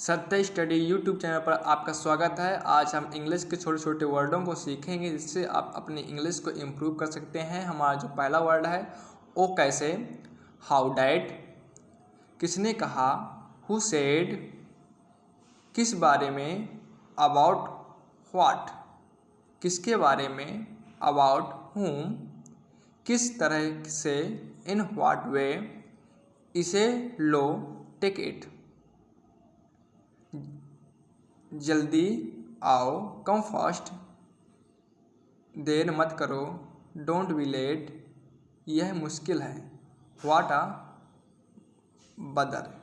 सत्य study YouTube channel पर आपका स्वागत है। आज हम इंग्लिश के छोटे छोटे वर्डों को सीखेंगे, जिससे आप अपनी इंग्लिश को इम्प्रूव कर सकते हैं। हमारा जो पहला वर्ड है, ओ कैसे? हाउ डैट किसने कहा? Who said? किस बारे में? About what? किसके बारे में? अबाउट हुम किस तरह से? In what way? इसे लो टिकट। जल्दी आओ, कम फास्ट। देर मत करो। Don't be late. यह मुश्किल है। वाट आ बदर।